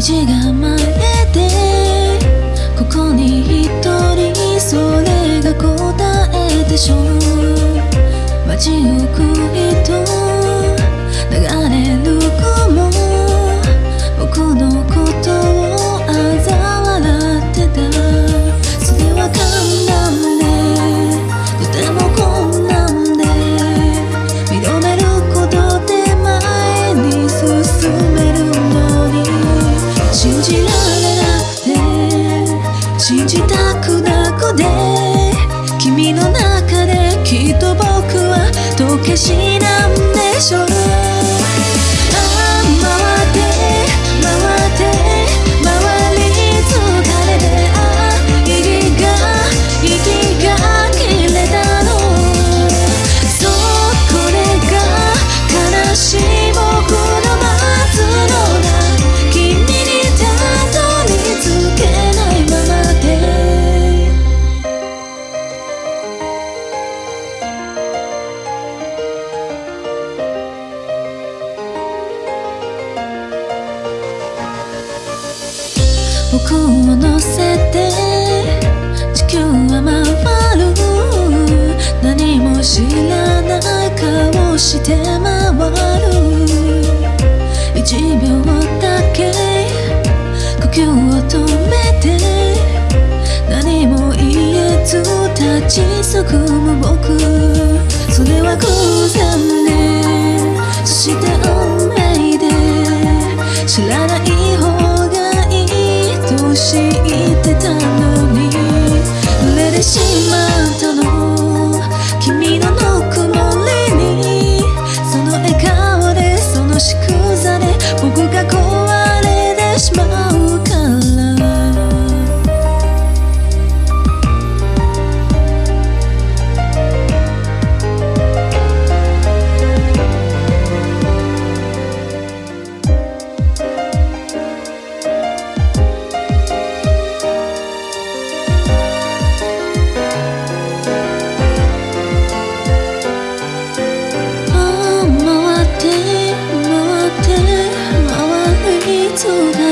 2時間前でここに一人それが答えでしょう。街行く人流れる雲僕のことを嘲笑ってた。それは簡単でとても困難で認めることで前に進めるの信じられなくて信じたくなくて。君の中できっと僕は時計師僕を乗せて地球は回る。何も知らない顔して回る。1秒だけ呼吸を止めて。何も言えず立ちすくむ僕。それはそう。